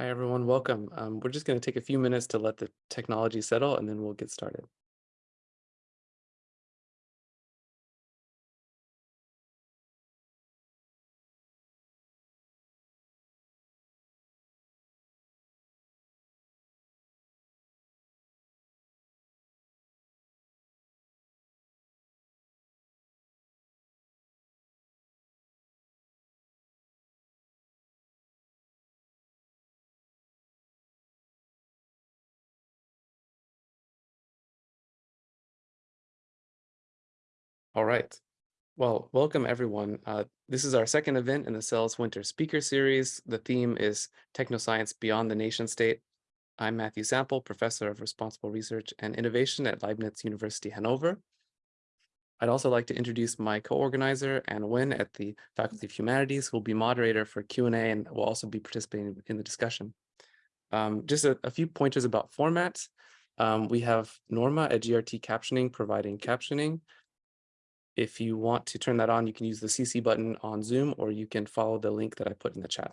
Hi, everyone. Welcome. Um, we're just going to take a few minutes to let the technology settle and then we'll get started. All right. Well, welcome everyone. Uh, this is our second event in the CELS Winter Speaker Series. The theme is Technoscience Beyond the Nation State. I'm Matthew Sample, Professor of Responsible Research and Innovation at Leibniz University Hanover. I'd also like to introduce my co-organizer, Anna Nguyen, at the Faculty of Humanities, who will be moderator for Q&A and will also be participating in the discussion. Um, just a, a, few pointers about formats. Um, we have Norma at GRT Captioning providing captioning. If you want to turn that on, you can use the CC button on Zoom, or you can follow the link that I put in the chat.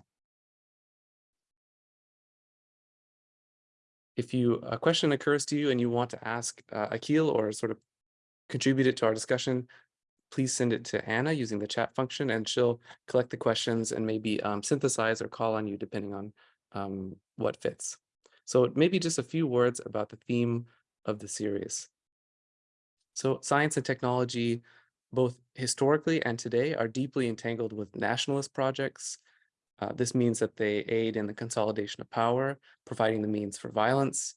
If you a question occurs to you and you want to ask uh, Akil or sort of contribute it to our discussion, please send it to Anna using the chat function and she'll collect the questions and maybe um, synthesize or call on you depending on um, what fits. So maybe just a few words about the theme of the series. So science and technology both historically and today are deeply entangled with nationalist projects. Uh, this means that they aid in the consolidation of power, providing the means for violence.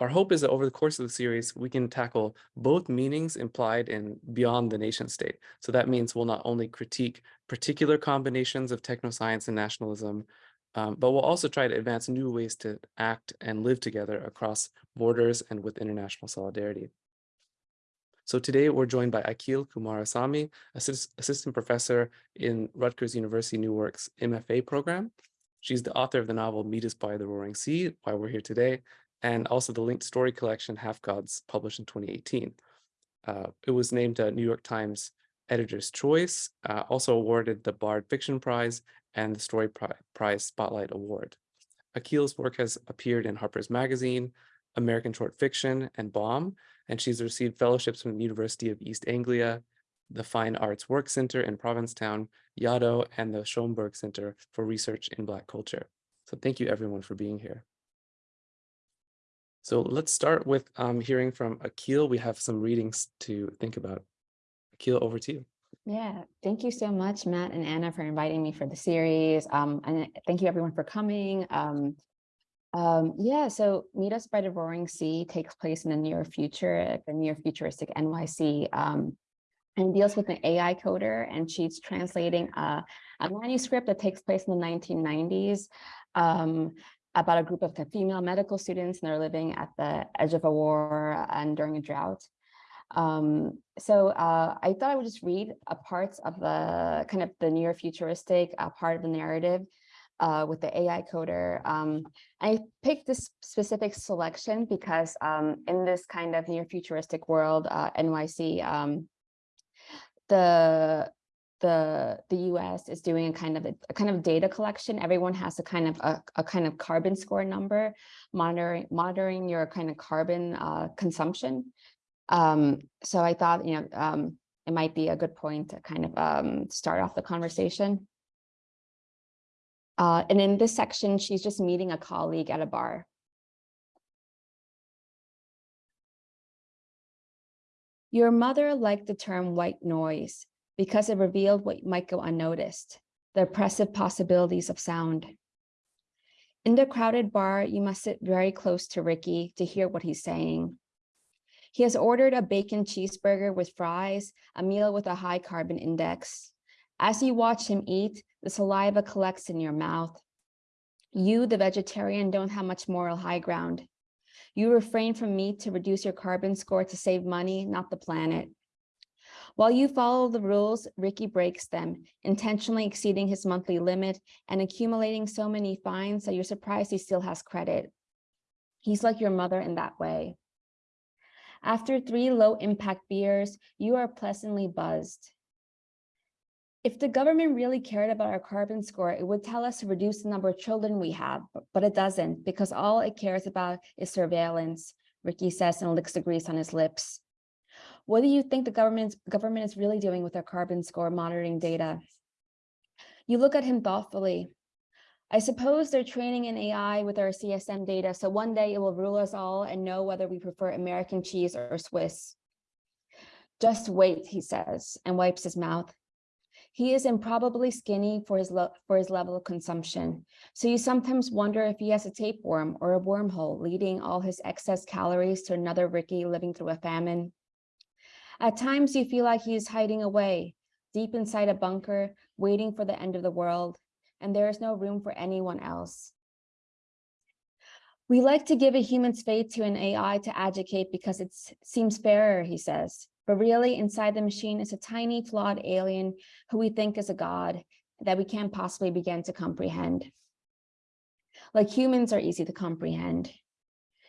Our hope is that over the course of the series, we can tackle both meanings implied in beyond the nation state. So that means we'll not only critique particular combinations of technoscience and nationalism, um, but we'll also try to advance new ways to act and live together across borders and with international solidarity. So today we're joined by Akil Kumarasamy, assist assistant professor in Rutgers University Newark's MFA program. She's the author of the novel Meet Us by the Roaring Sea, why we're here today, and also the linked story collection Half Gods, published in 2018. Uh, it was named a New York Times Editor's Choice, uh, also awarded the Bard Fiction Prize and the Story Prize Spotlight Award. Akil's work has appeared in Harper's Magazine, American Short Fiction, and Bomb, and she's received fellowships from the University of East Anglia, the Fine Arts Work Center in Provincetown, Yaddo, and the Schomburg Center for Research in Black Culture. So thank you everyone for being here. So let's start with um, hearing from Akil. We have some readings to think about. Akil, over to you. Yeah, thank you so much, Matt and Anna, for inviting me for the series. Um, and thank you everyone for coming. Um, um, yeah, so Meet Us by the Roaring Sea takes place in the near future, the near futuristic NYC, um, and deals with an AI coder, and she's translating a, a manuscript that takes place in the 1990s um, about a group of female medical students, and they're living at the edge of a war and during a drought. Um, so uh, I thought I would just read a parts of the kind of the near futuristic uh, part of the narrative uh, with the AI coder. Um, I picked this specific selection because um, in this kind of near futuristic world, uh, NYC, um, the the the US is doing a kind of a, a, kind of data collection. Everyone has a kind of a, a kind of carbon score number, monitoring monitoring your kind of carbon uh, consumption. Um, so I thought, you know, um, it might be a good point to kind of um, start off the conversation. Uh, and in this section, she's just meeting a colleague at a bar. Your mother liked the term white noise because it revealed what might go unnoticed, the oppressive possibilities of sound. In the crowded bar, you must sit very close to Ricky to hear what he's saying. He has ordered a bacon cheeseburger with fries, a meal with a high carbon index. As you watch him eat, the saliva collects in your mouth. You, the vegetarian, don't have much moral high ground. You refrain from meat to reduce your carbon score to save money, not the planet. While you follow the rules, Ricky breaks them, intentionally exceeding his monthly limit and accumulating so many fines that you're surprised he still has credit. He's like your mother in that way. After three low impact beers, you are pleasantly buzzed. If the government really cared about our carbon score, it would tell us to reduce the number of children we have, but it doesn't because all it cares about is surveillance, Ricky says and licks the grease on his lips. What do you think the government, government is really doing with our carbon score monitoring data? You look at him thoughtfully. I suppose they're training an AI with our CSM data, so one day it will rule us all and know whether we prefer American cheese or Swiss. Just wait, he says, and wipes his mouth. He is improbably skinny for his, for his level of consumption, so you sometimes wonder if he has a tapeworm or a wormhole leading all his excess calories to another Ricky living through a famine. At times you feel like he is hiding away, deep inside a bunker, waiting for the end of the world, and there is no room for anyone else. We like to give a human's fate to an AI to educate because it seems fairer, he says. But really, inside the machine is a tiny, flawed alien who we think is a god that we can't possibly begin to comprehend. Like humans are easy to comprehend.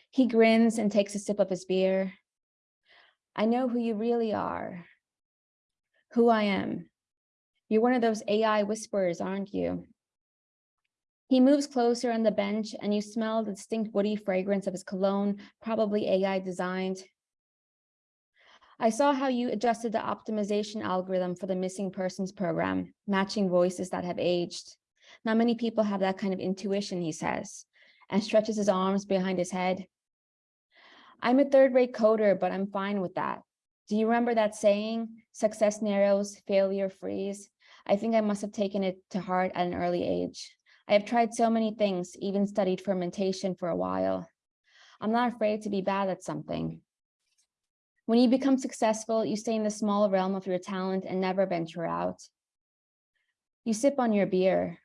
He grins and takes a sip of his beer. I know who you really are, who I am. You're one of those AI whisperers, aren't you? He moves closer on the bench and you smell the distinct woody fragrance of his cologne, probably AI designed. I saw how you adjusted the optimization algorithm for the missing persons program, matching voices that have aged. Not many people have that kind of intuition, he says, and stretches his arms behind his head. I'm a third rate coder, but I'm fine with that. Do you remember that saying, success narrows, failure frees? I think I must have taken it to heart at an early age. I have tried so many things, even studied fermentation for a while. I'm not afraid to be bad at something. When you become successful, you stay in the small realm of your talent and never venture out. You sip on your beer.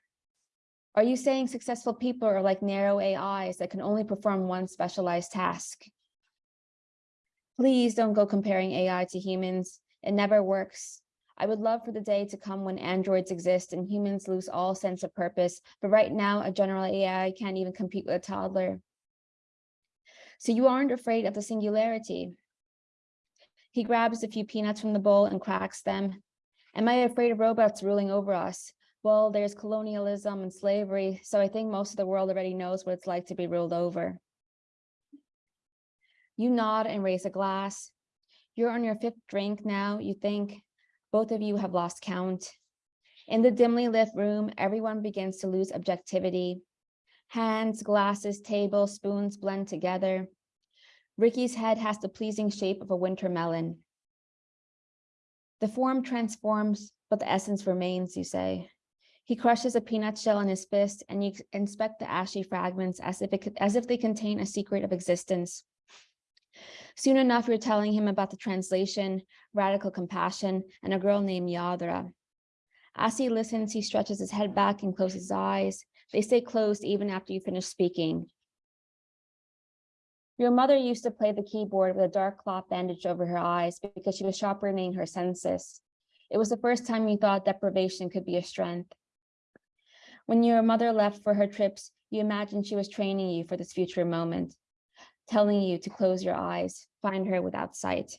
Are you saying successful people are like narrow AIs that can only perform one specialized task? Please don't go comparing AI to humans. It never works. I would love for the day to come when androids exist and humans lose all sense of purpose, but right now a general AI can't even compete with a toddler. So you aren't afraid of the singularity. He grabs a few peanuts from the bowl and cracks them. Am I afraid of robots ruling over us? Well, there's colonialism and slavery, so I think most of the world already knows what it's like to be ruled over. You nod and raise a glass. You're on your fifth drink now, you think. Both of you have lost count. In the dimly lit room, everyone begins to lose objectivity. Hands, glasses, tables, spoons blend together. Ricky's head has the pleasing shape of a winter melon. The form transforms, but the essence remains, you say. He crushes a peanut shell in his fist and you inspect the ashy fragments as if, it, as if they contain a secret of existence. Soon enough, you're telling him about the translation, radical compassion, and a girl named Yadra. As he listens, he stretches his head back and closes his eyes. They stay closed even after you finish speaking. Your mother used to play the keyboard with a dark cloth bandage over her eyes because she was sharpening her senses. It was the first time you thought deprivation could be a strength. When your mother left for her trips, you imagined she was training you for this future moment, telling you to close your eyes, find her without sight.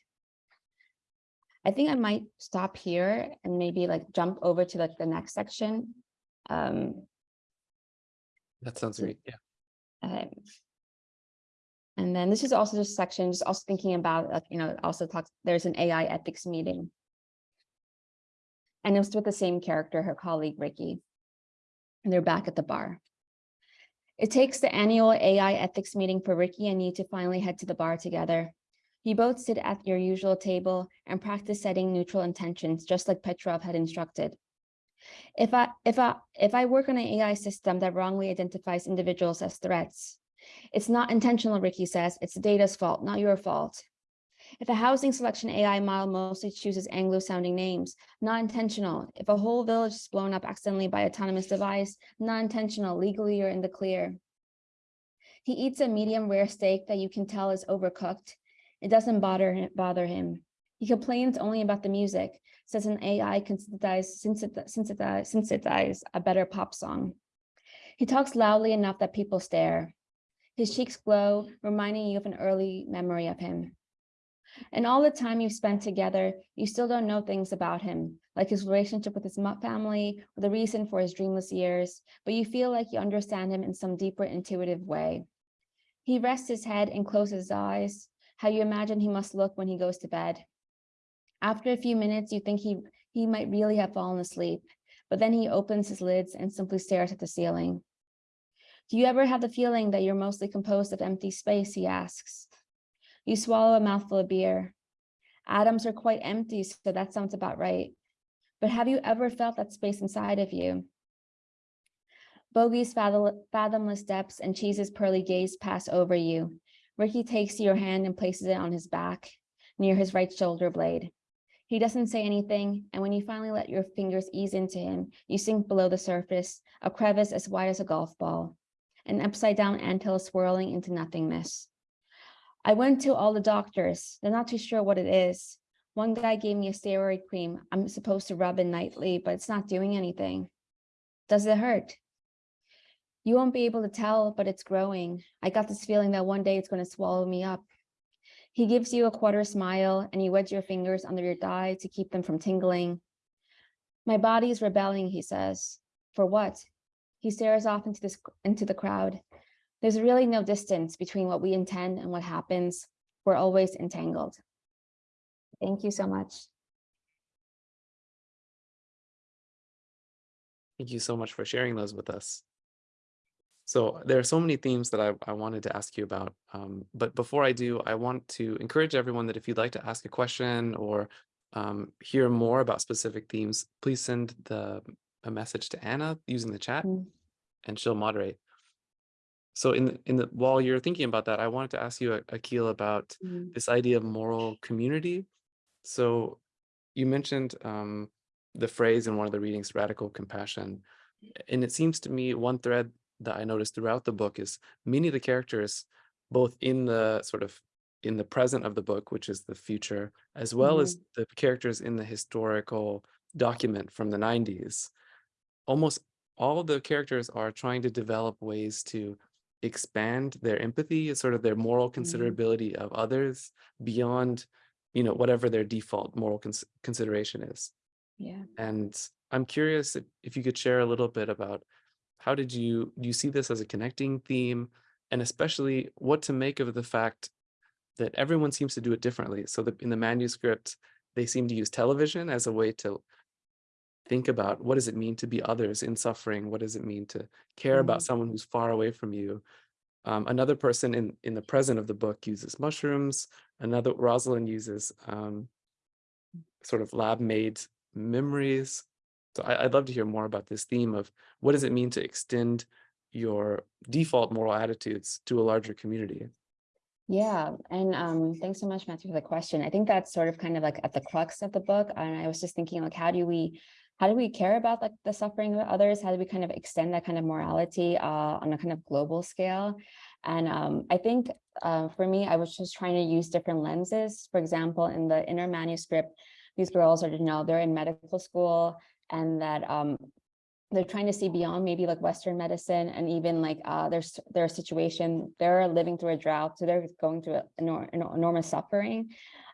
I think I might stop here and maybe like jump over to like the next section. Um, That sounds great. Yeah. um, and then this is also just section, just also thinking about, like, you know, also talks, there's an AI ethics meeting. And it was with the same character, her colleague Ricky. And they're back at the bar. It takes the annual AI ethics meeting for Ricky and you to finally head to the bar together. You both sit at your usual table and practice setting neutral intentions, just like Petrov had instructed. If I, if I, if I work on an AI system that wrongly identifies individuals as threats, it's not intentional, Ricky says, it's the data's fault, not your fault. If a housing selection AI model mostly chooses Anglo-sounding names, not intentional. If a whole village is blown up accidentally by autonomous device, not intentional, legally you're in the clear. He eats a medium rare steak that you can tell is overcooked. It doesn't bother him, bother him. He complains only about the music, says an AI can synthesize, synthesize, synthesize, a better pop song. He talks loudly enough that people stare. His cheeks glow, reminding you of an early memory of him. And all the time you've spent together, you still don't know things about him, like his relationship with his family, or the reason for his dreamless years, but you feel like you understand him in some deeper intuitive way. He rests his head and closes his eyes, how you imagine he must look when he goes to bed. After a few minutes, you think he, he might really have fallen asleep, but then he opens his lids and simply stares at the ceiling. Do you ever have the feeling that you're mostly composed of empty space, he asks. You swallow a mouthful of beer. Atoms are quite empty, so that sounds about right. But have you ever felt that space inside of you? Bogey's fathomless depths and Cheese's pearly gaze pass over you. Ricky takes your hand and places it on his back, near his right shoulder blade. He doesn't say anything, and when you finally let your fingers ease into him, you sink below the surface, a crevice as wide as a golf ball, an upside down anthill swirling into nothingness. I went to all the doctors. They're not too sure what it is. One guy gave me a steroid cream I'm supposed to rub in nightly, but it's not doing anything. Does it hurt? You won't be able to tell, but it's growing. I got this feeling that one day it's going to swallow me up. He gives you a quarter smile and you wedge your fingers under your thigh to keep them from tingling. My body is rebelling, he says. For what? He stares off into this into the crowd. There's really no distance between what we intend and what happens. We're always entangled. Thank you so much. Thank you so much for sharing those with us. So there are so many themes that I, I wanted to ask you about. Um, but before I do, I want to encourage everyone that if you'd like to ask a question or um, hear more about specific themes, please send the a message to Anna using the chat Mm. and she'll moderate. So in the, in the while you're thinking about that, I wanted to ask you, Akil, about Mm. this idea of moral community. So you mentioned um, the phrase in one of the readings, radical compassion. And it seems to me one thread that I noticed throughout the book is many of the characters, both in the sort of in the present of the book, which is the future, as well as the characters in the historical document from the 90s, almost all the characters are trying to develop ways to expand their empathy, sort of their moral mm-hmm. considerability of others beyond, you know, whatever their default moral cons- consideration is. Yeah. And I'm curious if, if you could share a little bit about how did you do you see this as a connecting theme, and especially what to make of the fact that everyone seems to do it differently. So that in the manuscript, they seem to use television as a way to think about what does it mean to be others in suffering? What does it mean to care about Mhm. someone who's far away from you? Um, another person in in the present of the book uses mushrooms. Another Rosalind uses um, sort of lab made memories. So I, I'd love to hear more about this theme of what does it mean to extend your default moral attitudes to a larger community? Yeah, and um, thanks so much, Matthew, for the question. I think that's sort of kind of like at the crux of the book. And I was just thinking, like, how do we, how do we care about like the suffering of others? How do we kind of extend that kind of morality uh, on a kind of global scale? And um, I think uh, for me, I was just trying to use different lenses. For example, in the inner manuscript, these girls are, you know, they're in medical school and that um, they're trying to see beyond maybe like Western medicine and even like uh, their, their situation, they're living through a drought, so they're going through enor- enor- enormous suffering.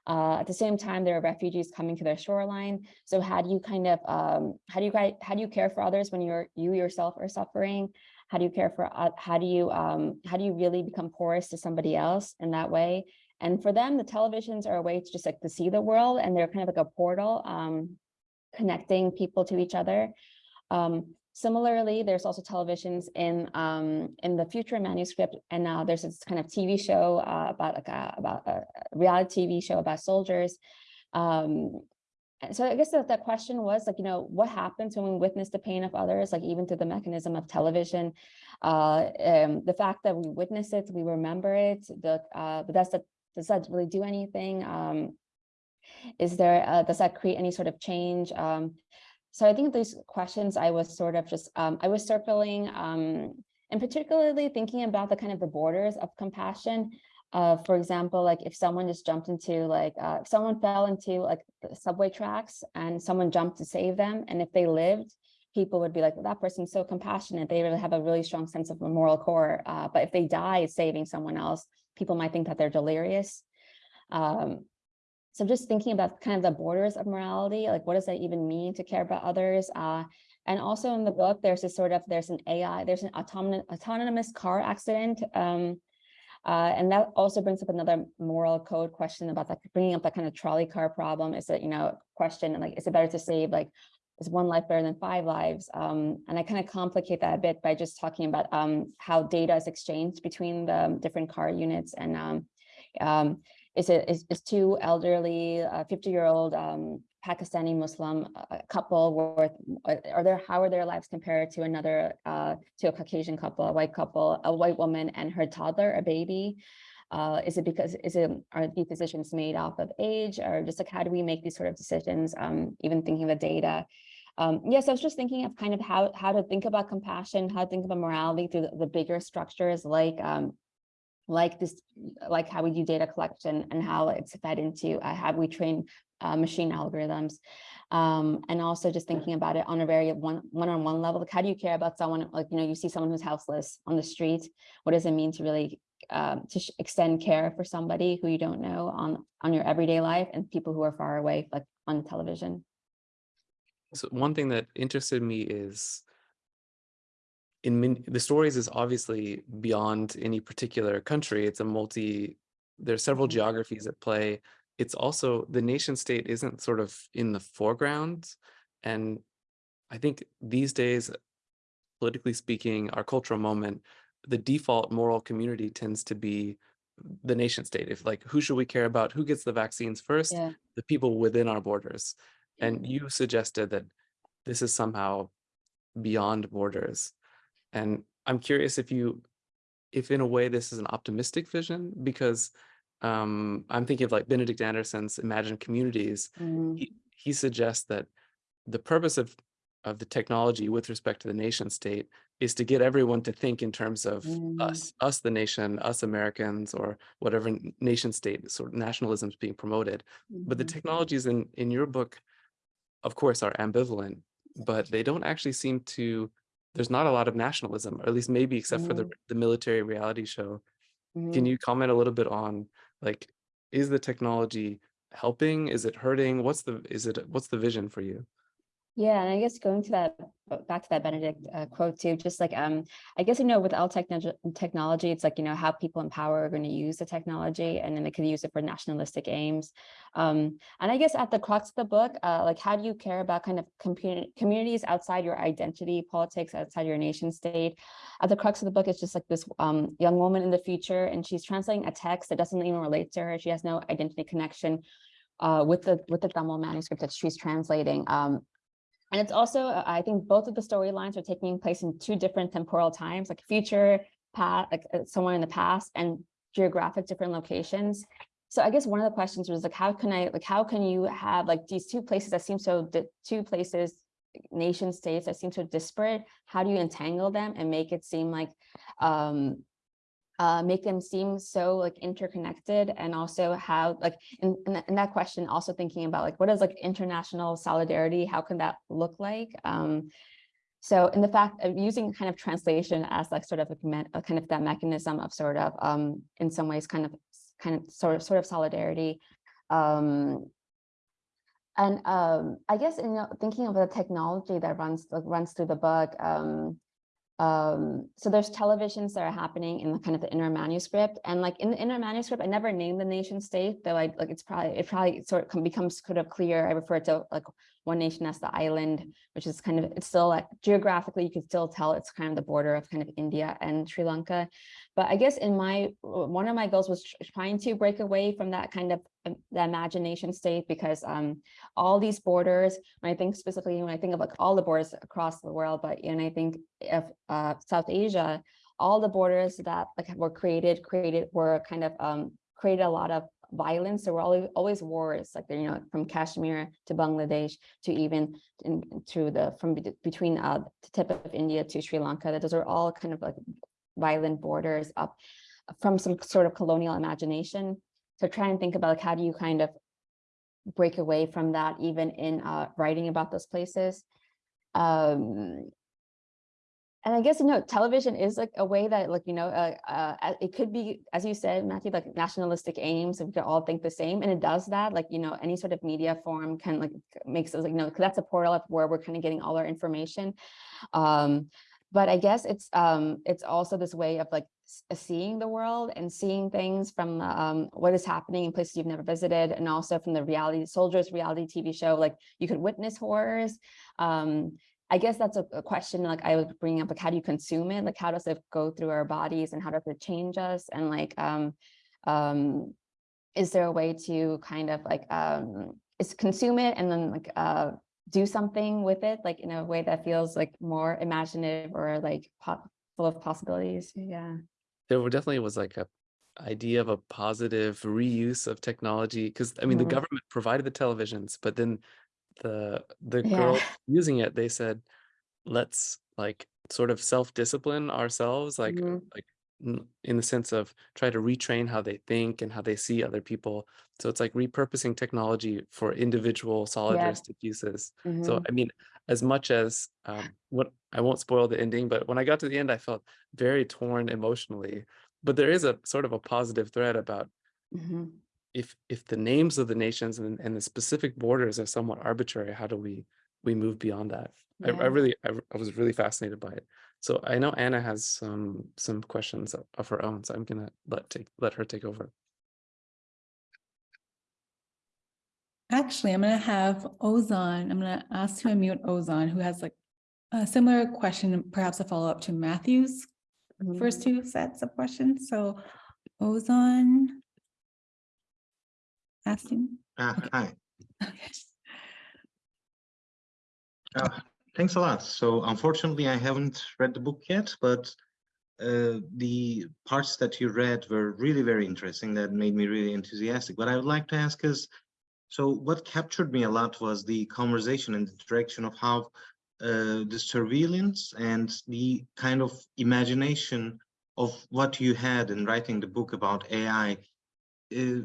Uh, at the same time, there are refugees coming to their shoreline. So how do you kind of, um, how do you how do you care for others when you're, you yourself are suffering? How do you care for, uh, how do you, um, how do you really become porous to somebody else in that way? And for them, the televisions are a way to just like to see the world and they're kind of like a portal, um, connecting people to each other. Um, similarly, there's also televisions in um, in the future manuscript, and now there's this kind of TV show uh, about like a, about a reality TV show about soldiers. Um, so I guess that that question was like, you know, what happens when we witness the pain of others, like even through the mechanism of television, uh, um, the fact that we witness it, we remember it, the uh, but that's that does that really do anything? Um, is there uh, does that create any sort of change? Um, so I think these questions I was sort of just, um, I was circling um, and particularly thinking about the kind of the borders of compassion. Uh, for example, like if someone just jumped into like, uh, if someone fell into like the subway tracks and someone jumped to save them, and if they lived, people would be like, that person's so compassionate. They really have a really strong sense of a moral core. Uh, but if they die saving someone else, people might think that they're delirious. Um, so I'm just thinking about kind of the borders of morality, like what does that even mean to care about others? Uh, and also in the book, there's this sort of, there's an AI, there's an autonomous, autonomous car accident. Um, uh, and that also brings up another moral code question about like bringing up that kind of trolley car problem. Is it, you know, question and like, is it better to save like, is one life better than five lives? Um, and I kind of complicate that a bit by just talking about um, how data is exchanged between the different car units and um, is it is, is two elderly 50 year old um, Pakistani Muslim uh, couple worth are there how are their lives compared to another uh, to a Caucasian couple, a white couple, a white woman and her toddler, a baby? Uh, is it because is it are these decisions made off of age or just like how do we make these sort of decisions? Um, even thinking of the data. Um, yes, I was just thinking of kind of how how to think about compassion, how to think about morality through the, the bigger structures like um, like this, like how we do data collection and how it's fed into uh, how we train uh, machine algorithms. Um, and also just thinking about it on a very one, one-on-one level, like how do you care about someone, like, you know, you see someone who's houseless on the street, what does it mean to really um, to extend care for somebody who you don't know on, on your everyday life and people who are far away, like on television? So one thing that interested me is in the stories is obviously beyond any particular country. It's a multi, there are several Mhm. geographies at play. It's also the nation state isn't sort of in the foreground. And I think these days, politically speaking, our cultural moment, the default moral community tends to be the nation state. If like, who should we care about? Who gets the vaccines first? Yeah. The people within our borders. And you suggested that this is somehow beyond borders. And I'm curious if you, if in a way this is an optimistic vision, because um, I'm thinking of like Benedict Anderson's Imagined Communities. Mm, He, he suggests that the purpose of, of the technology with respect to the nation state is to get everyone to think in terms of Mm. us, us the nation, us Americans, or whatever nation state sort of nationalism is being promoted. But the mhm. technologies in, in your book, of course, are ambivalent, but they don't actually seem to, there's not a lot of nationalism, or at least maybe except for the, Mm. the military reality show. Can Mhm. you comment a little bit on, like, is the technology helping? Is it hurting? What's the, is it, what's the vision for you? Yeah, and I guess going to that uh, back to that Benedict uh, quote too, just like um, I guess you know with all technology, technology, it's like you know how people in power are going to use the technology, and then they could use it for nationalistic aims. Um, and I guess at the crux of the book, uh, like how do you care about kind of communities outside your identity politics, outside your nation state? At the crux of the book, it's just like this um, young woman in the future, and she's translating a text that doesn't even relate to her. She has no identity connection uh, with the with the Tamil manuscript that she's translating. Um, and it's also, uh, I think both of the storylines are taking place in two different temporal times, like future, past, like uh, somewhere in the past and geographic different locations. So I guess one of the questions was like, how can I, like, how can you have like these two places that seem so, di- two places, nation states that seem so disparate, how do you entangle them and make it seem like, um, uh, make them seem so like interconnected and also how like in, in, that, in that question also thinking about like what is like international solidarity how can that look like? Um so in the fact of using kind of translation as like sort of a, a kind of that mechanism of sort of um in some ways kind of kind of sort of sort of solidarity. Um and um i guess you know thinking of the technology that runs like runs through the book um um so there's televisions that are happening in the kind of the inner manuscript and like in the inner manuscript i never named the nation state though i like it's probably it probably sort of becomes sort of clear i refer to like one nation as the island which is kind of it's still like geographically you can still tell it's kind of the border of kind of india and sri lanka. But i guess in my one of my goals was trying to break away from that kind of um, the imagination state because um all these borders when i think specifically when i think of like all the borders across the world but and i think of uh, South Asia, all the borders that like were created, created were kind of um, created a lot of violence. There were always, always wars, like you know, from Kashmir to Bangladesh to even in, to the from between uh, the tip of India to Sri Lanka. That those are all kind of like violent borders up from some sort of colonial imagination. So try and think about like how do you kind of break away from that even in uh, writing about those places. Um, and I guess, you know, television is like a way that like, you know, uh, uh, it could be, as you said, Matthew, like nationalistic aims, if we could all think the same. And it does that, like, you know, any sort of media form can like makes us like, you know, that's a portal of where we're kind of getting all our information. Um, but I guess it's um, it's also this way of like uh, seeing the world and seeing things from um, what is happening in places you've never visited, and also from the reality soldiers reality TV show. Like you could witness horrors. Um, I guess that's a, a question like I was bringing up, like how do you consume it? Like how does it go through our bodies and how does it change us? And like, um, um, is there a way to kind of like um, is consume it and then like uh, do something with it, like in a way that feels like more imaginative or like full of possibilities? Yeah. there were definitely was like a idea of a positive reuse of technology because I mean the Mhm. government provided the televisions, but then the the Yeah. girl using it, they said, let's like sort of self-discipline ourselves, like Mhm. like in the sense of try to retrain how they think and how they see other people. So it's like repurposing technology for individual solidristic uses. So Mhm. I mean, as much as um, what I won't spoil the ending, but when I got to the end, I felt very torn emotionally. But there is a sort of a positive thread about Mhm. If if the names of the nations and, and the specific borders are somewhat arbitrary, how do we we move beyond that? I, I really I, I was really fascinated by it. So I know Anna has some some questions of, her own, so I'm gonna let take let her take over. Actually, I'm gonna have Ozan, I'm gonna ask to unmute Ozan, who has like a similar question, perhaps a follow-up to Matthew's Mhm. first two sets of questions. So Ozan. Asking. Uh, Okay. Hi, Okay. Uh, thanks a lot. So unfortunately, I haven't read the book yet, but uh, the parts that you read were really very interesting. That made me really enthusiastic. What I would like to ask is, so what captured me a lot was the conversation and the direction of how uh, the surveillance and the kind of imagination of what you had in writing the book about AI. uh,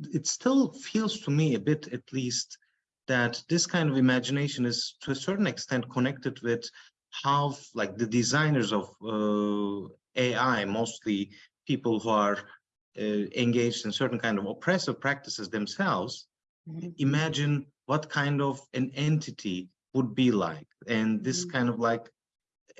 it still feels to me a bit, at least, that this kind of imagination is to a certain extent connected with how like the designers of uh, AI, mostly people who are uh, engaged in certain kind of oppressive practices themselves, Mhm. imagine what kind of an entity would be like. And this Mhm. kind of like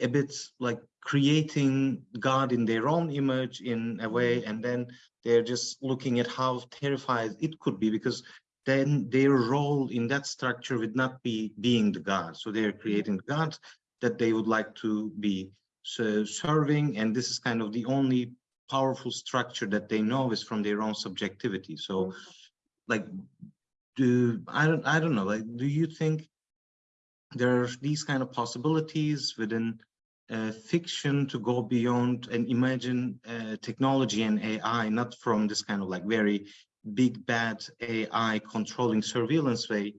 a bit like creating God in their own image in a way, mm. and then they're just looking at how terrified it could be because then their role in that structure would not be being the God. So they're mm. creating the God that they would like to be so serving. And this is kind of the only powerful structure that they know is from their own subjectivity. So mm. like, do I don't I don't know, like, do you think there are these kind of possibilities within uh, fiction to go beyond and imagine uh, technology and AI, not from this kind of like very big bad AI controlling surveillance way.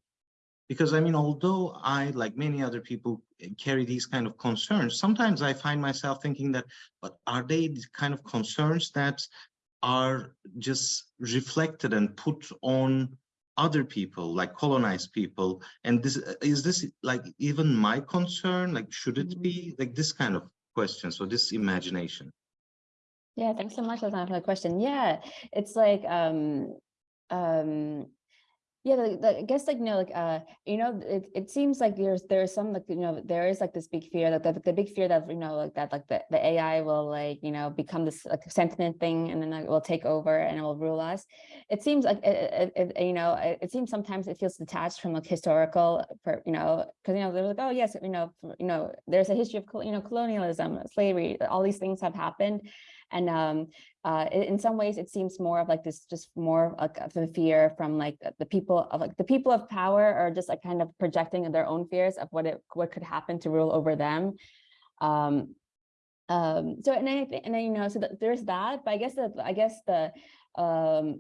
Because I mean, although I, like many other people, carry these kind of concerns, sometimes I find myself thinking that, but are they the kind of concerns that are just reflected and put on other people like colonized people and this is this like even my concern? Like should it be like this kind of question so this imagination? Yeah, thanks so much, Lazana, for the question. Yeah, it's like, um, um, yeah, like, like, I guess like, you know, like, uh, you know, it, it seems like there's, there's some, like, you know, there is like this big fear that the, the big fear that, you know, like that, like the, the AI will like, you know, become this like sentient thing and then it will take over and it will rule us. It seems like, it, it, it, you know, it, it seems sometimes it feels detached from like historical, per, you know, because, you know, they're like, oh, yes, you know, you know, there's a history of, you know, colonialism, slavery, all these things have happened. And um, uh, in, some ways, it seems more of like this, just more like of a fear from like the people of like the people of power are just like kind of projecting their own fears of what it what could happen to rule over them. Um, um, so and I think and then you know so that there's that, but I guess the I guess the um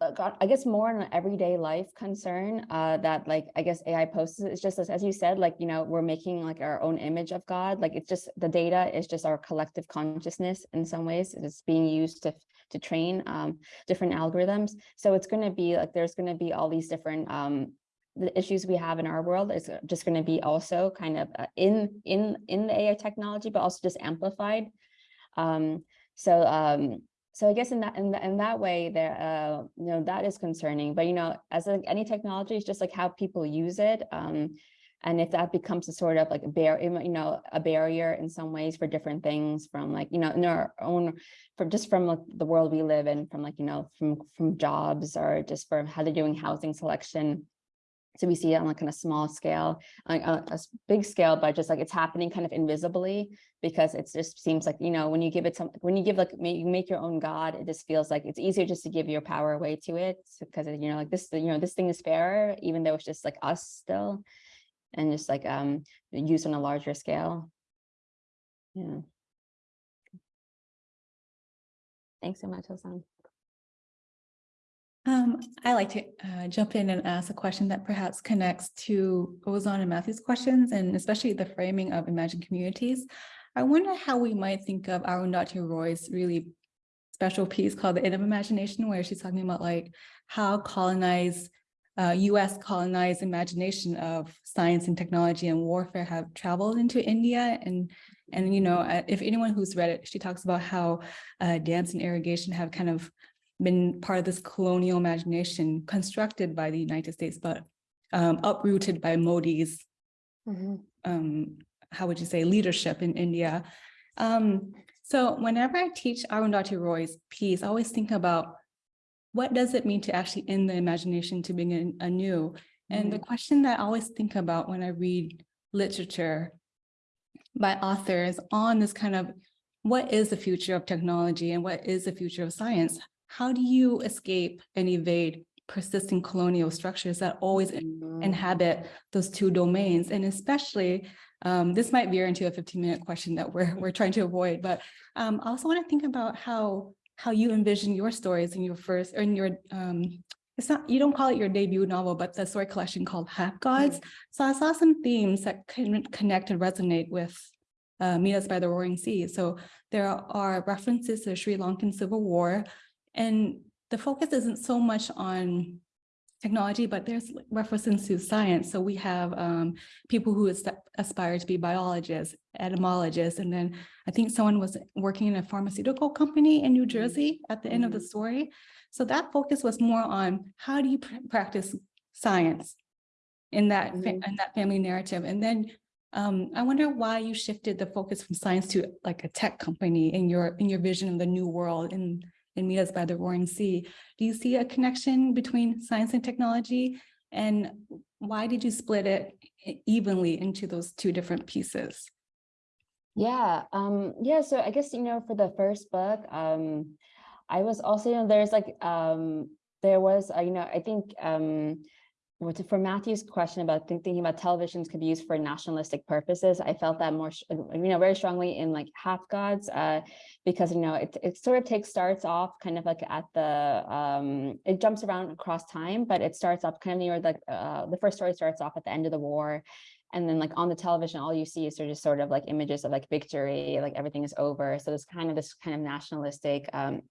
I guess more an everyday life concern uh, that like I guess AI posts is just as, as you said like you know we're making like our own image of God like it's just the data is just our collective consciousness in some ways it's being used to to train um, different algorithms so it's going to be like there's going to be all these different um, the issues we have in our world is just going to be also kind of uh, in in in the AI technology, but also just amplified. Um, so um, so I guess in that in, that in that way, there uh, you know that is concerning. But you know, as like any technology, it's just like how people use it. Um, and if that becomes a sort of like a bear, you know, a barrier in some ways for different things from like, you know, in our own, from just from like the world we live in, from like, you know, from from jobs or just from how they're doing housing selection. So we see it on like kind of small scale, like a, a big scale, but just like it's happening kind of invisibly because it just seems like, you know, when you give it some, when you give like, you make your own God, it just feels like it's easier just to give your power away to it because, you know, like this, you know, this thing is fairer, even though it's just like us still and just like um use on a larger scale. Yeah. Thanks so much, Ozan. Um, I like to uh, jump in and ask a question that perhaps connects to Ozan and Matthew's questions, and especially the framing of imagined communities. I wonder how we might think of Arundhati Roy's really special piece called The End of Imagination, where she's talking about like how colonized, uh, US colonized imagination of science and technology and warfare have traveled into India. And, and you know, uh, if anyone who's read it, she talks about how uh, dance and irrigation have kind of been part of this colonial imagination constructed by the United States, but um, uprooted by Modi's, um, how would you say, leadership in India. Um, so whenever I teach Arundhati Roy's piece, I always think about what does it mean to actually end the imagination to begin anew? And the question that I always think about when I read literature by authors on this kind of what is the future of technology and what is the future of science? How do you escape and evade persisting colonial structures that always inhabit those two domains? And especially, um, this might veer into a 15 minute question that we're, we're trying to avoid, but um, I also want to think about how, how you envision your stories in your first, or in your, um, it's not, you don't call it your debut novel, but the story collection called Half Gods. So I saw some themes that can connect and resonate with uh, Meet Us by the Roaring Sea. So there are references to the Sri Lankan Civil War, and the focus isn't so much on technology, but there's references to science. So we have um, people who aspire to be biologists, etymologists, and then I think someone was working in a pharmaceutical company in New Jersey at the end of the story. So that focus was more on how do you pr- practice science in that fa- Mhm. in that family narrative, and then um, I wonder why you shifted the focus from science to like a tech company in your in your vision of the new world in in Meet Us by the Roaring Sea. Do you see a connection between science and technology? And why did you split it evenly into those two different pieces? Yeah, um, yeah, so I guess, you know, for the first book, um, I was also, you know, there's like, um, there was, uh, you know, I think, um, for Matthew's question about think- thinking about televisions could be used for nationalistic purposes, I felt that more, you know, very strongly in like Half Gods, uh, because, you know, it, it sort of takes, starts off kind of like at the, um, it jumps around across time, but it starts off kind of near like, uh, the first story starts off at the end of the war. And then like on the television, all you see is sort sort of like images of like victory, like everything is over. So there's kind of this kind of nationalistic um,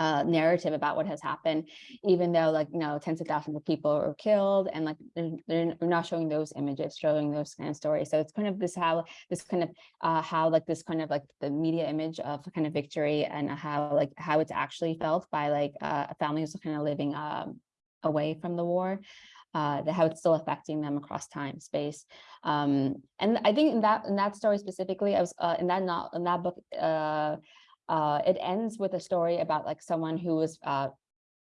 uh, narrative about what has happened, even though like, you know, tens of thousands of people were killed and like they're, they're not showing those images, showing those kind of stories. So it's kind of this how this kind of uh, how like this kind of like the media image of kind of victory and how like how it's actually felt by like uh, families kind of living um, away from the war uh, the, how it's still affecting them across time, space. Um, and I think in that in that story specifically, I was uh, in that not in that book. Uh, uh, it ends with a story about like someone who was uh,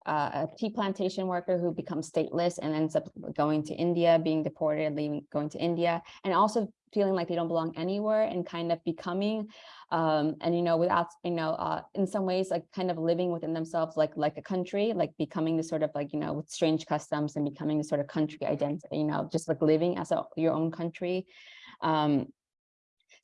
uh, a tea plantation worker who becomes stateless and ends up going to India, being deported, leaving, going to India, and also feeling like they don't belong anywhere and kind of becoming, um, and you know, without, you know, uh, in some ways, like kind of living within themselves, like like a country, like becoming this sort of like, you know, with strange customs and becoming this sort of country identity, you know, just like living as a, your own country. Um,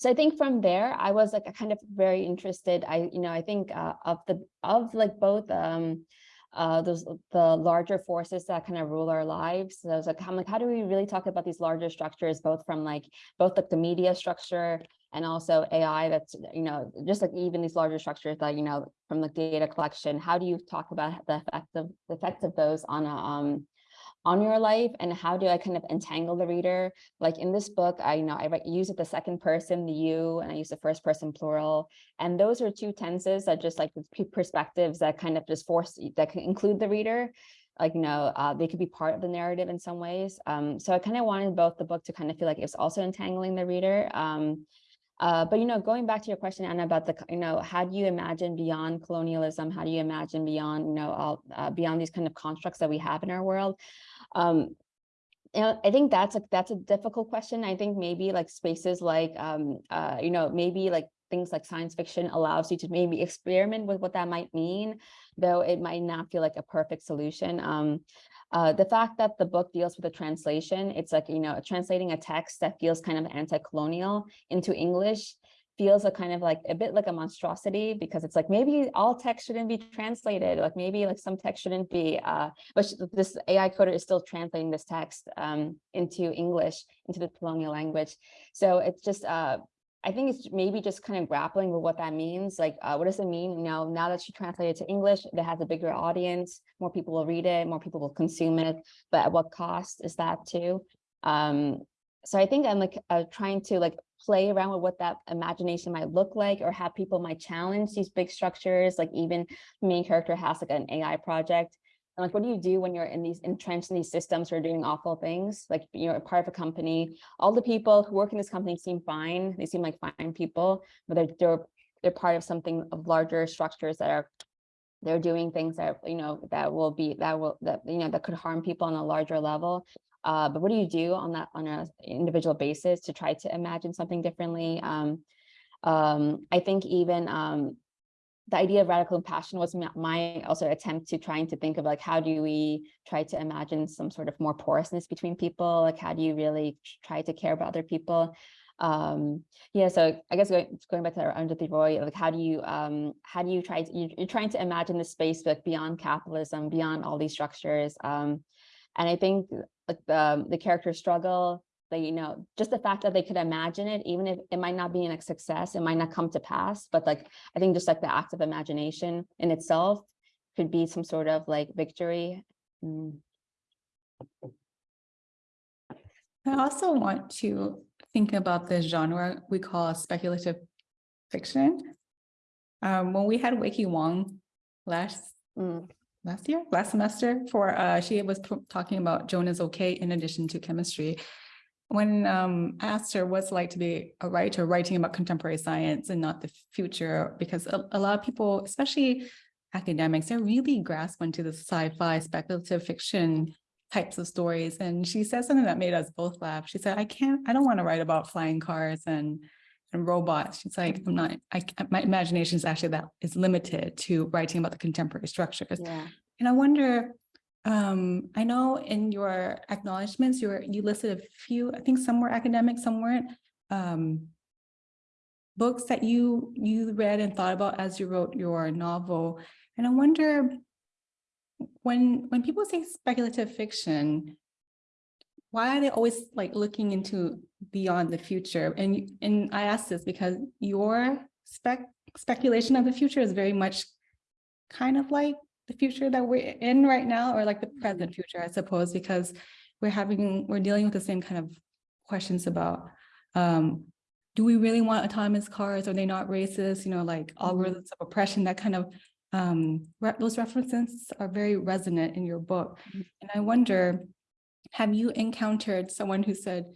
so I think from there, I was like a kind of very interested. I, you know, I think uh, of the of like both um, uh, those the larger forces that kind of rule our lives. So I was like, I'm like, how do we really talk about these larger structures, both from like both like the media structure and also AI that's, you know, just like even these larger structures that, you know, from the data collection, how do you talk about the effect of the effects of those on a um on your life and how do I kind of entangle the reader? Like in this book, I you know I use it the second person, the you, and I use the first person plural. And those are two tenses that just like perspectives that kind of just force that can include the reader. Like, you know, uh, they could be part of the narrative in some ways. Um, so I kind of wanted both the book to kind of feel like it's also entangling the reader. Um, uh, but, you know, going back to your question, Anna, about the, you know, how do you imagine beyond colonialism? How do you imagine beyond, you know, all, uh, beyond these kind of constructs that we have in our world? Um, you know, I think that's a that's a difficult question. I think maybe like spaces like um uh you know maybe like things like science fiction allows you to maybe experiment with what that might mean, though it might not feel like a perfect solution. Um, uh, the fact that the book deals with a translation, it's like, you know, translating a text that feels kind of anti-colonial into English feels a kind of like a bit like a monstrosity because it's like maybe all text shouldn't be translated like maybe like some text shouldn't be uh but this AI coder is still translating this text um into English into the colonial language. So it's just uh I think it's maybe just kind of grappling with what that means. Like, uh, what does it mean? You know, now that she translated to English, that has a bigger audience, more people will read it, more people will consume it. But at what cost is that too? Um, so I think I'm like uh, trying to like play around with what that imagination might look like or how people might challenge these big structures. Like even main character has like an AI project. And like, what do you do when you're in these entrenched in these systems who are doing awful things? Like you're a part of a company. All the people who work in this company seem fine. They seem like fine people, but they're they're they're part of something of larger structures that are they're doing things that you know that will be that will that you know that could harm people on a larger level uh, but what do you do on that on a individual basis to try to imagine something differently um, um, i think even um, the idea of radical compassion was my, also attempt to trying to think of like how do we try to imagine some sort of more porousness between people? Like how do you really try to care about other people? Um yeah so i guess going, going back to Arundhati Roy like how do you um how do you try to you, you're trying to imagine the space like beyond capitalism beyond all these structures um and i think like the the character struggle they you know just the fact that they could imagine it even if it might not be a success it might not come to pass but like i think just like the act of imagination in itself could be some sort of like victory Mm. I also want to think about the genre we call speculative fiction. Um, when we had Weike Wang last Mm. last year, last semester for uh she was talking about Joan is okay in addition to chemistry. When um I asked her what's it like to be a writer writing about contemporary science and not the future, because a, a lot of people, especially academics, they're really grasp onto the sci-fi speculative fiction types of stories. And she said something that made us both laugh. She said, I can't, I don't want to write about flying cars and and robots. She's like, I'm not, I, my imagination is actually that is limited to writing about the contemporary structures. yeah And I wonder, um, I know in your acknowledgements, you were, you listed a few, I think some were academic, some weren't. Um, books that you, you read and thought about as you wrote your novel. And I wonder, when, when people say speculative fiction, why are they always like looking into beyond the future? And, and I ask this because your spec, speculation of the future is very much kind of like the future that we're in right now, or like the present future, I suppose, because we're having, we're dealing with the same kind of questions about, um, do we really want autonomous cars? Are they not racist? You know, like algorithms of oppression, that kind of, um, re- those references are very resonant in your book. Mhm. And I wonder, have you encountered someone who said,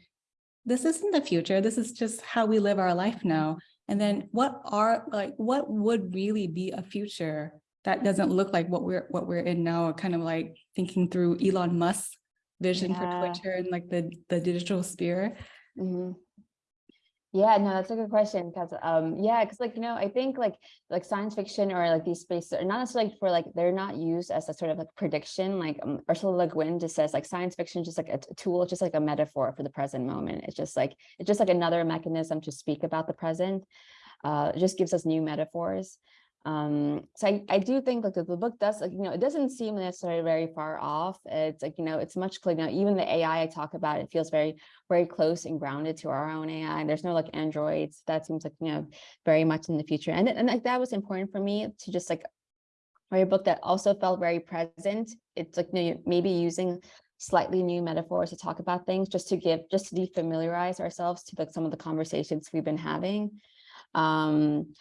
this isn't the future, this is just how we live our life now? And then what are, like, what would really be a future that doesn't look like what we're, what we're in now, kind of like thinking through Elon Musk's vision for Yeah. Twitter and like the, the digital sphere? hmm Yeah, no, that's a good question because um yeah, because like you know, I think like like science fiction or like these spaces are not necessarily for like they're not used as a sort of like prediction. Like um, Ursula Le Guin just says like science fiction is just like a tool, just like a metaphor for the present moment. It's just like it's just like another mechanism to speak about the present. Uh, it just gives us new metaphors. Um, so I, I do think like the, book does like, you know, it doesn't seem necessarily very far off. It's like, you know, it's much clear, you even the AI I talk about, it feels very, very close and grounded to our own AI. There's no like androids. That seems like, you know, very much in the future. And, and like that was important for me to just like write a book that also felt very present. It's like, you know, maybe using slightly new metaphors to talk about things, just to give, just to defamiliarize ourselves to like some of the conversations we've been having. Um,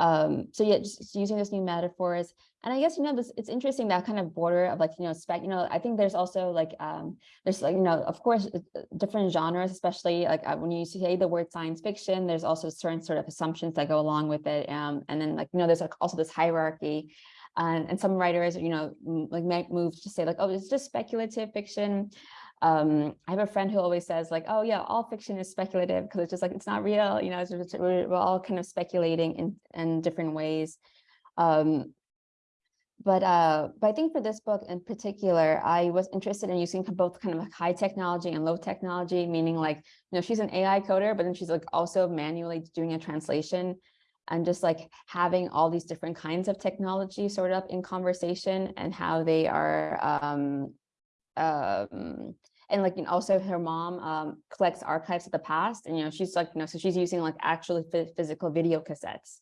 um, so yeah, just using those new metaphors. And I guess, you know, this, it's interesting that kind of border of like, you know, spec, you know, I think there's also like, um, there's like, you know, of course, uh, uh, different genres, especially like uh, when you say the word science fiction, there's also certain sort of assumptions that go along with it. Um, and then like, you know, there's like also this hierarchy. And, and some writers, you know, like might move to say like, oh, it's just speculative fiction. Um, I have a friend who always says like, oh yeah, all fiction is speculative because it's just like, it's not real, you know, just, we're, we're all kind of speculating in, in different ways. Um, but uh, but I think for this book in particular, I was interested in using both kind of like high technology and low technology, meaning like, you know, she's an AI coder, but then she's like also manually doing a translation and just like having all these different kinds of technology sort of in conversation and how they are um, um, and like, and also her mom um, collects archives of the past and, you know, she's like, you know, so she's using like actually physical video cassettes.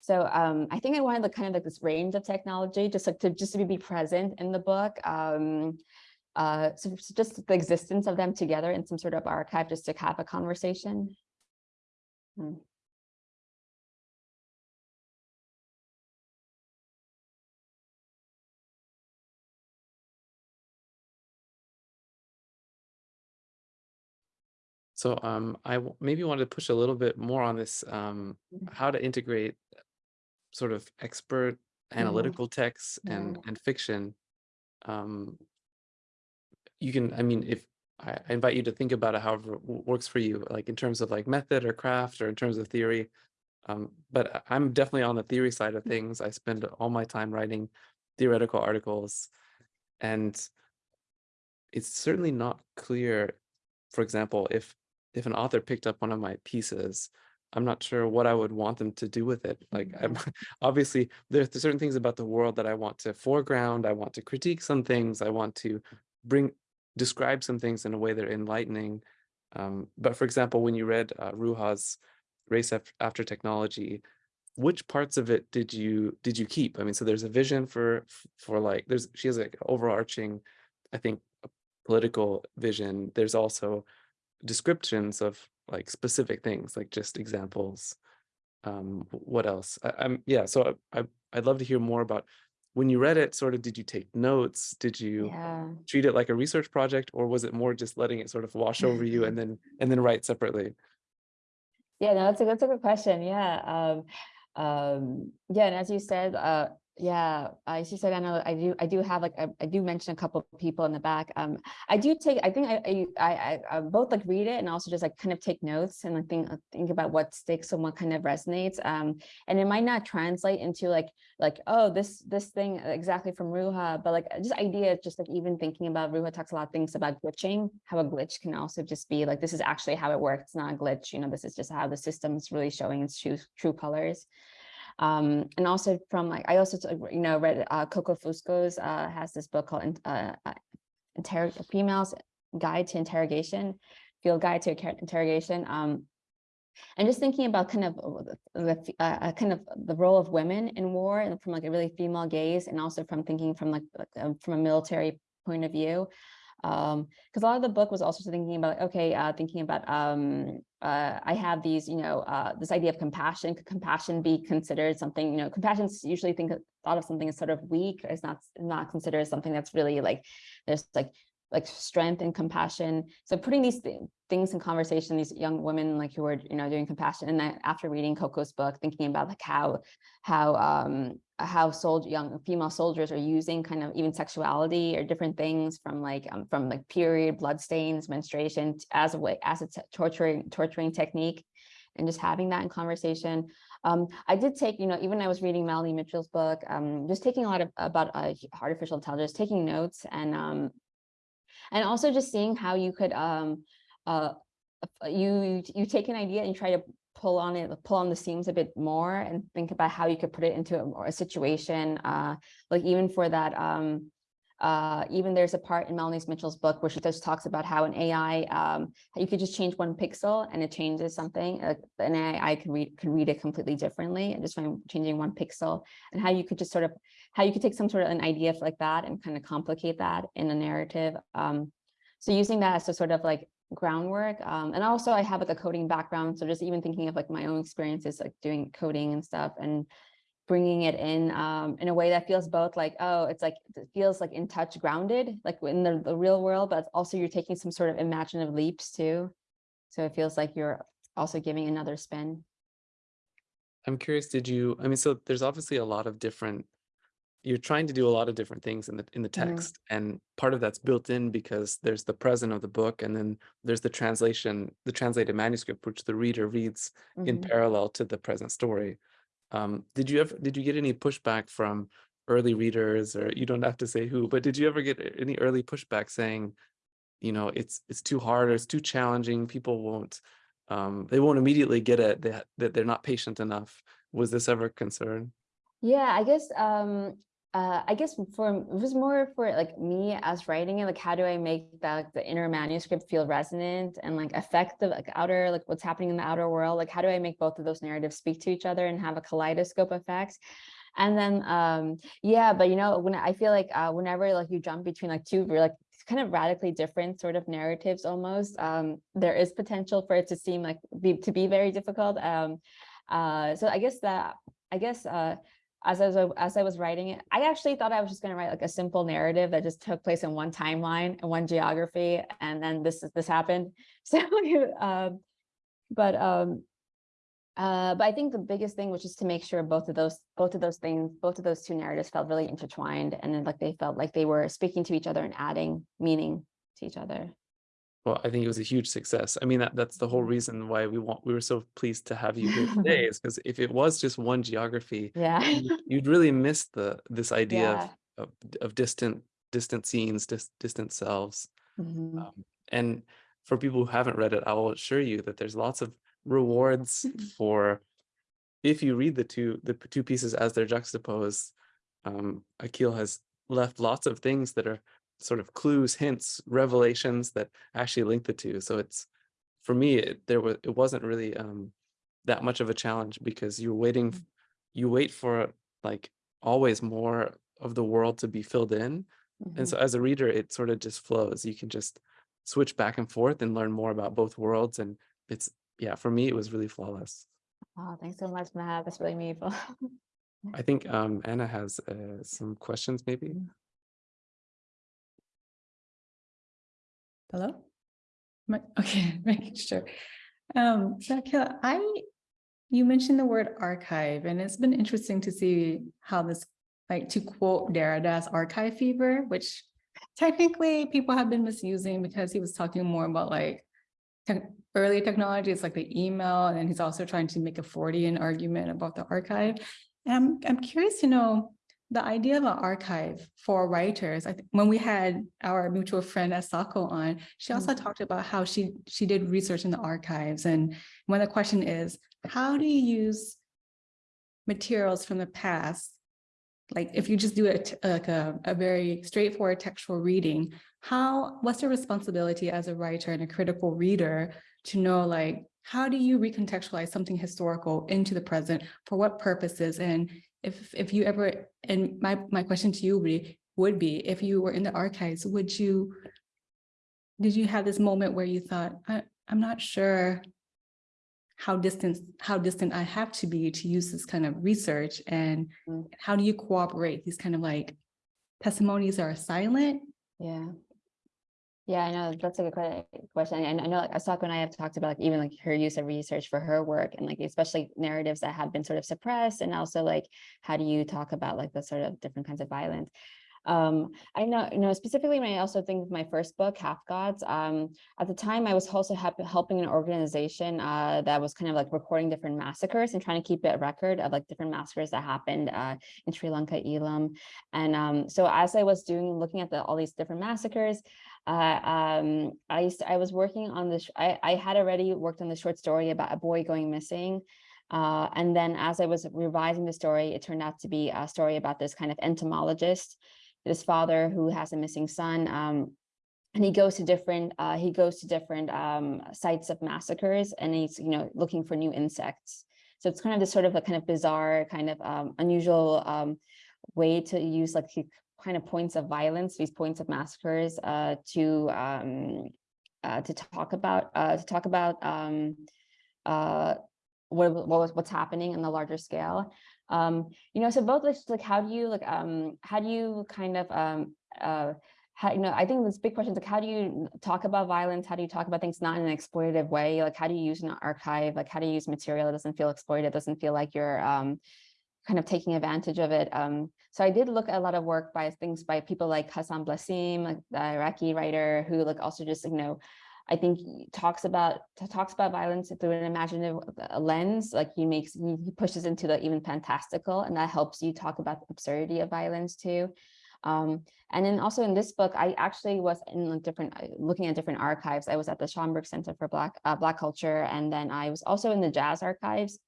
So um, I think I wanted like kind of like this range of technology, just like to just to be present in the book. Um, uh, so so just the existence of them together in some sort of archive, just to have a conversation. Hmm. So um, I maybe wanted to push a little bit more on this, um, Mhm. how to integrate sort of expert analytical texts and Yeah. and fiction. Um, you can, I mean, if I, I invite you to think about it however w- works for you, like in terms of like method or craft or in terms of theory. Um, but I'm definitely on the theory side of things. I spend all my time writing theoretical articles, and it's certainly not clear, for example, if if an author picked up one of my pieces, I'm not sure what I would want them to do with it. Like, I'm, obviously, there's certain things about the world that I want to foreground. I want to critique some things. I want to bring describe some things in a way that are enlightening. Um, but for example, when you read uh, Ruha's Race After Technology, which parts of it did you did you keep? I mean, so there's a vision for for like there's she has like overarching, I think, political vision. There's also descriptions of like specific things, like just examples. Um, what else? I, I'm yeah. So I, I I'd love to hear more about when you read it. Sort of, did you take notes? Did you Yeah. treat it like a research project, or was it more just letting it sort of wash over you and then and then write separately? Yeah, no, that's a that's a good question. Yeah. Um, um, yeah, and as you said, uh, yeah, as you said, I know I do I do have like I, I do mention a couple of people in the back. Um, I do take I think I I I, I I both like read it and also just like kind of take notes and like think think about what sticks and what kind of resonates. Um, and it might not translate into like like oh this this thing exactly from Ruha, but like just ideas, just like even thinking about Ruha talks a lot of things about glitching, how a glitch can also just be like this is actually how it works. It's not a glitch, you know, this is just how the system is really showing its true true colors. Um, and also from like I also you know read uh, Coco Fusco's uh, has this book called uh, uh, Females Guide to Interrogation, Field Guide to Interrogation. Um, and just thinking about kind of uh, the uh, uh, kind of the role of women in war and from like a really female gaze, and also from thinking from like like, um, from a military point of view. Um, because a lot of the book was also thinking about, okay, uh, thinking about, um, uh, I have these, you know, uh, this idea of compassion. Could compassion be considered something, you know, compassion's usually think thought of something as sort of weak. It's not not considered something that's really like there's like like strength and compassion. So putting these thi- things in conversation, these young women like who were, you know doing compassion, and then after reading Coco's book, thinking about like how how um how soldier young female soldiers are using kind of even sexuality or different things from like um, from like period blood stains menstruation as a way as a torturing torturing technique and just having that in conversation um, I did take, you know, even I was reading Melanie Mitchell's book, um, just taking a lot of about uh, artificial intelligence, taking notes and um, and also just seeing how you could um, uh, uh, you you take an idea and try to pull on it, pull on the seams a bit more and think about how you could put it into a, a situation, uh, like even for that um, uh, even there's a part in Melanie Mitchell's book where she just talks about how an AI, um, you could just change one pixel and it changes something. Like an AI could read could read it completely differently, and just from changing one pixel, and how you could just sort of how you could take some sort of an idea like that and kind of complicate that in a narrative. Um, so using that as a sort of like groundwork, um, and also I have like a coding background, so just even thinking of like my own experiences, like doing coding and stuff, and bringing it in um, in a way that feels both like, oh, it's like, it feels like in touch grounded, like in the, the real world, but also you're taking some sort of imaginative leaps too. So it feels like you're also giving another spin. I'm curious, did you, I mean, so there's obviously a lot of different, you're trying to do a lot of different things in the in the Mhm. text. And part of that's built in because there's the present of the book and then there's the translation, the translated manuscript, which the reader reads in Mhm. parallel to the present story. Um, did you ever, did you get any pushback from early readers or you don't have to say who, but did you ever get any early pushback saying, you know, it's, it's too hard or it's too challenging, people won't, um, they won't immediately get it, that, that they're not patient enough. Was this ever a concern? Yeah, I guess um uh I guess for it was more for like me as writing it, like how do I make that the inner manuscript feel resonant and like affect the like outer like what's happening in the outer world? Like how do I make both of those narratives speak to each other and have a kaleidoscope effect? And then um yeah, but you know, when I feel like uh whenever like you jump between like two like kind of radically different sort of narratives almost, um, there is potential for it to seem like be to be very difficult. Um uh so I guess that I guess uh as I was as I was writing it, I actually thought I was just going to write like a simple narrative that just took place in one timeline and one geography, and then this is this happened. So, um, but um, uh, but I think the biggest thing was just to make sure both of those both of those things, both of those two narratives felt really intertwined, and then like they felt like they were speaking to each other and adding meaning to each other. Well, I think it was a huge success. I mean, that, that's the whole reason why we want, we were so pleased to have you here today is because if it was just one geography, Yeah. you- you'd really miss the, this idea Yeah. of, of, of distant, distant scenes, dis, distant selves. Mhm. Um, and for people who haven't read it, I will assure you that there's lots of rewards for if you read the two the two pieces as they're juxtaposed. Um, Akil has left lots of things that are sort of clues, hints, revelations that actually link the two. So it's for me, it, there was it wasn't really um, that much of a challenge because you're waiting, you wait for like always more of the world to be filled in. Mhm. And so as a reader, it sort of just flows. You can just switch back and forth and learn more about both worlds. And it's, yeah, for me, it was really flawless. Oh, thanks so much, Matt. That's really meaningful. I think um, Anna has uh, some questions maybe. Hello? I- Okay, making sure. Um, so Akila, I, you mentioned the word archive, and it's been interesting to see how this, like to quote Derrida's archive fever, which technically people have been misusing because he was talking more about like tech- early technologies like the email, and then he's also trying to make a Freudian argument about the archive. And I'm, I'm curious to know, the idea of an archive for writers, I think when we had our mutual friend Asako on, she mm. also talked about how she she did research in the archives. And one of the question is, how do you use materials from the past? Like if you just do it like a, a very straightforward textual reading, how what's your responsibility as a writer and a critical reader to know like how do you recontextualize something historical into the present for what purposes and if if you ever and my my question to you would be, would be if you were in the archives would you did you have this moment where you thought I, i'm not sure how distant how distant i have to be to use this kind of research and Mm. how do you cooperate these kind of like testimonies are silent Yeah. Yeah, I know that's a good question. And I know like Asako and I have talked about like even like her use of research for her work and like especially narratives that have been sort of suppressed and also like how do you talk about like the sort of different kinds of violence. Um, I know, you know, specifically when I also think of my first book, Half Gods, um, at the time I was also helping an organization uh, that was kind of like recording different massacres and trying to keep a record of like different massacres that happened uh, in Sri Lanka, Eelam. And um, so as I was doing, looking at the, all these different massacres, uh, um, I to- I was working on this. I, I had already worked on the short story about a boy going missing. Uh, and then as I was revising the story, it turned out to be a story about this kind of entomologist this father who has a missing son. Um, and he goes to different uh, he goes to different um, sites of massacres, and he's you know looking for new insects. So it's kind of this sort of a kind of bizarre, kind of um, unusual um, way to use like kind of points of violence, these points of massacres, uh, to um, uh, to talk about uh, to talk about um, uh, what what was what's happening on the larger scale. Um, you know, so both like, like how do you like um how do you kind of um uh how you know I think this big question is like how do you talk about violence? How do you talk about things not in an exploitative way? Like how do you use an archive? Like how do you use material that doesn't feel exploited, doesn't feel like you're um kind of taking advantage of it. Um, so I did look at a lot of work by things by people like Hassan Blasim, like the Iraqi writer, who like also just you know, I think talks about talks about violence through an imaginative lens. Like he makes he he pushes into the even fantastical, and that helps you talk about the absurdity of violence too. Um, and then also in this book, I actually was in different uh, looking at different archives. I was at the Schomburg Center for Black uh, Black Culture, and then I was also in the jazz archives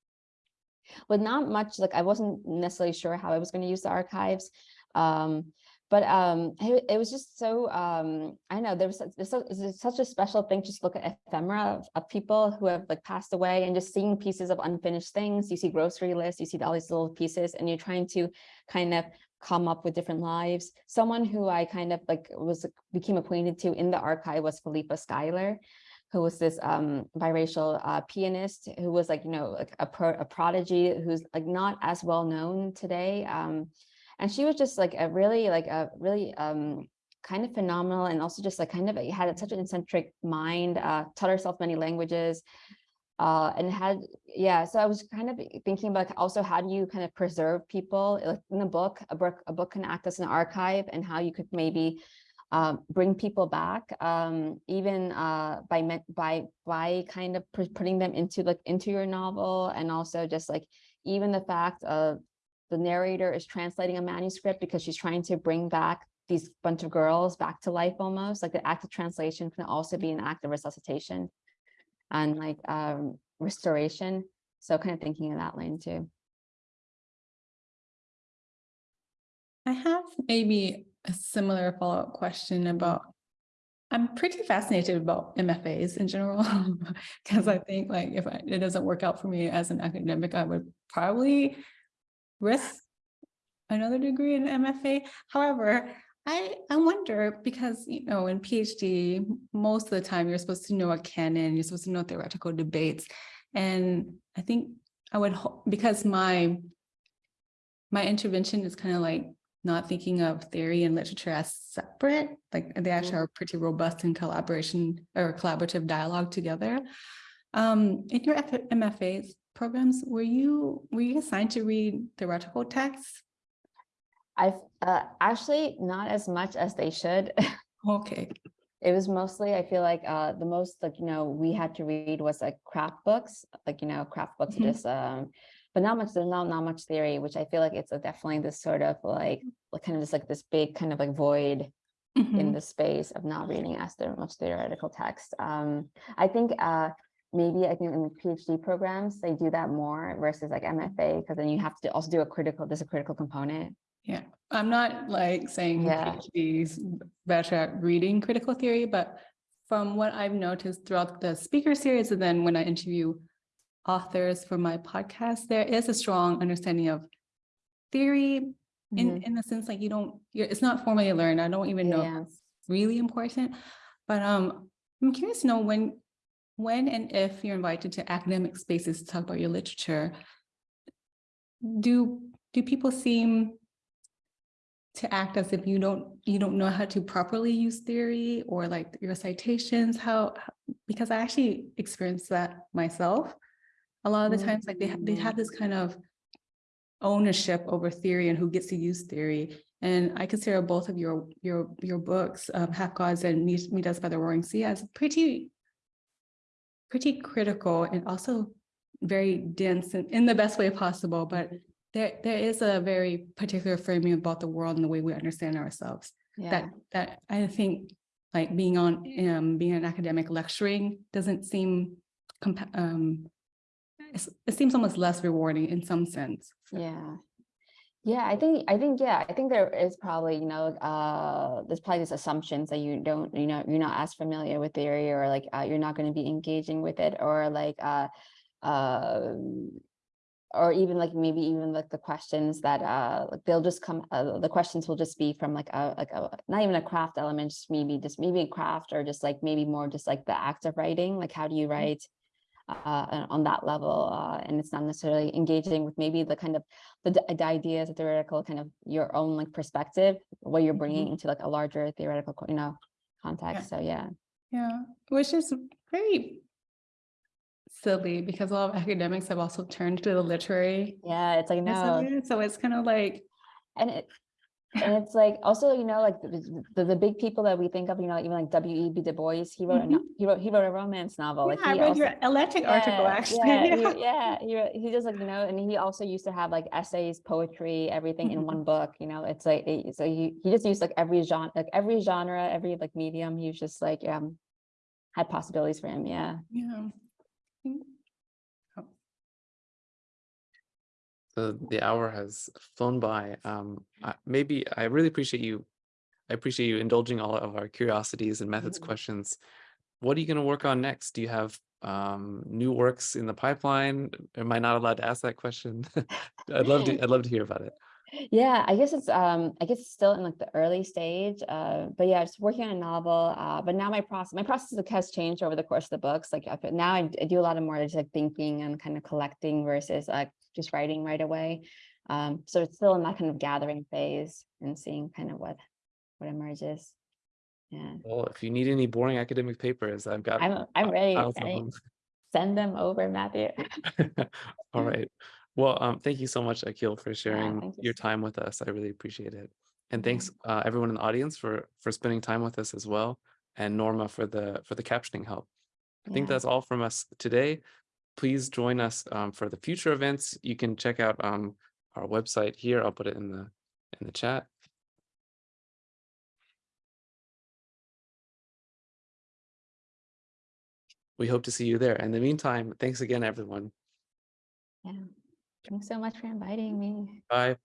with not much like I wasn't necessarily sure how I was going to use the archives. Um, but um, it, it was just so um, I know there was there's, such a special thing just look at ephemera of, of people who have like passed away and just seeing pieces of unfinished things. You see grocery lists, you see all these little pieces, and you're trying to kind of come up with different lives. Someone who I kind of like was became acquainted to in the archive was Philippa Schuyler who was this um, biracial uh, pianist who was like, you know, like a, pro a prodigy who's like not as well known today. And she was just like a really, like a really um, kind of phenomenal and also just like kind of had such an eccentric mind, uh, taught herself many languages. Uh, and had, yeah, so I was kind of thinking about also how do you kind of preserve people like in a book, a book, a book can act as an archive and how you could maybe um, bring people back, um, even uh, by by by kind of putting them into like into your novel, and also just like even the fact of the narrator is translating a manuscript because she's trying to bring back these bunch of girls back to life almost like the act of translation can also be an act of resuscitation and like um, restoration. So kind of thinking in that lane too. I have maybe a similar follow-up question about, I'm pretty fascinated about MFAs in general, because I think like if I- it doesn't work out for me as an academic, I would probably risk another degree in MFA. However, I, I wonder because, you know, in PhD, most of the time you're supposed to know a canon, you're supposed to know theoretical debates. And I think I would, because my, my intervention is kind of like not thinking of theory and literature as separate, like they actually are pretty robust in collaboration or collaborative dialogue together. Um, in your F- MFA programs, were you, were you assigned to read theoretical texts? I've uh, actually not as much as they should. Okay, it was mostly i feel like uh the most like you know we had to read was like craft books like you know craft books Mhm. just um but not much there's not not much theory which i feel like it's a, definitely this sort of like like kind of just like this big kind of like void in Mhm. the space of not reading as much theoretical text um i think uh maybe i think in the phd programs they do that more versus like mfa because then you have to also do a critical there's a critical component Yeah, I'm not like saying Yeah. PhDs better at reading critical theory, but from what I've noticed throughout the speaker series, and then when I interview authors for my podcast, there is a strong understanding of theory in, Mhm. in the sense like you don't, you're, it's not formally learned. I don't even know if it's really important. But um, I'm curious to know when, when and if you're invited to academic spaces to talk about your literature, do, do people seem to act as if you don't, you don't know how to properly use theory or like your citations, how, because I actually experienced that myself. A lot of the times, like they, ha- they have this kind of ownership over theory and who gets to use theory. And I consider both of your, your, your books, um, Half Gods and Meet Us by the Roaring Sea as pretty, pretty critical and also very dense and in the best way possible, but there, there is a very particular framing about the world and the way we understand ourselves yeah that, that I think like being on, um, being an academic lecturing doesn't seem um, it seems almost less rewarding in some sense. Yeah. Yeah, I think, I think, yeah, I think there is probably, you know, uh, there's probably these assumptions that you don't, you know, you're not as familiar with the area or like, uh, you're not going to be engaging with it or like, uh, um, or even like maybe even like the questions that uh like they'll just come uh, the questions will just be from like a like a not even a craft element just maybe just maybe a craft or just like maybe more just like the act of writing like how do you write uh on that level uh and it's not necessarily engaging with maybe the kind of the, the ideas the theoretical kind of your own like perspective what you're bringing into like a larger theoretical you know context so yeah. Yeah, which is very silly because a lot of academics have also turned to the literary. yeah it's like no. So it's kind of like, and it and it's like also you know like the, the, the big people that we think of you know even like W.E.B. Du Bois he wrote a he wrote he wrote a romance novel like yeah, I read also, your electric article Yeah, actually. yeah, Yeah. he, yeah he, he just like you know and he also used to have like essays poetry everything in Mhm. one book you know it's like it- so he, he just used like every genre like every genre every like medium he was just like um had possibilities for him yeah Yeah. So the hour has flown by. Um, I- maybe I really appreciate you. I appreciate you indulging all of our curiosities and methods Mhm. questions. What are you going to work on next? Do you have um, new works in the pipeline? Am I not allowed to ask that question? I'd love to. I'd love to hear about it. Yeah, I guess it's um I guess it's still in like the early stage. Uh but yeah, just working on a novel. Uh but now my process my process has changed over the course of the books. Like now I, I do a lot of more just like thinking and kind of collecting versus like just writing right away. Um so it's still in that kind of gathering phase and seeing kind of what what emerges. Yeah. Well, if you need any boring academic papers, I've got. I'm I'm ready. ready. Send them over, Matthew. All right. Well, um, thank you so much, Akil, for sharing thank you your so time with us. I really appreciate it. And thanks, uh, everyone in the audience for for spending time with us as well, and Norma for the for the captioning help. I think that's all from us today. Please join us um, for the future events. You can check out um, our website here. I'll put it in the in the chat. We hope to see you there. In the meantime, thanks again, everyone. Yeah. Thanks so much for inviting me. Bye.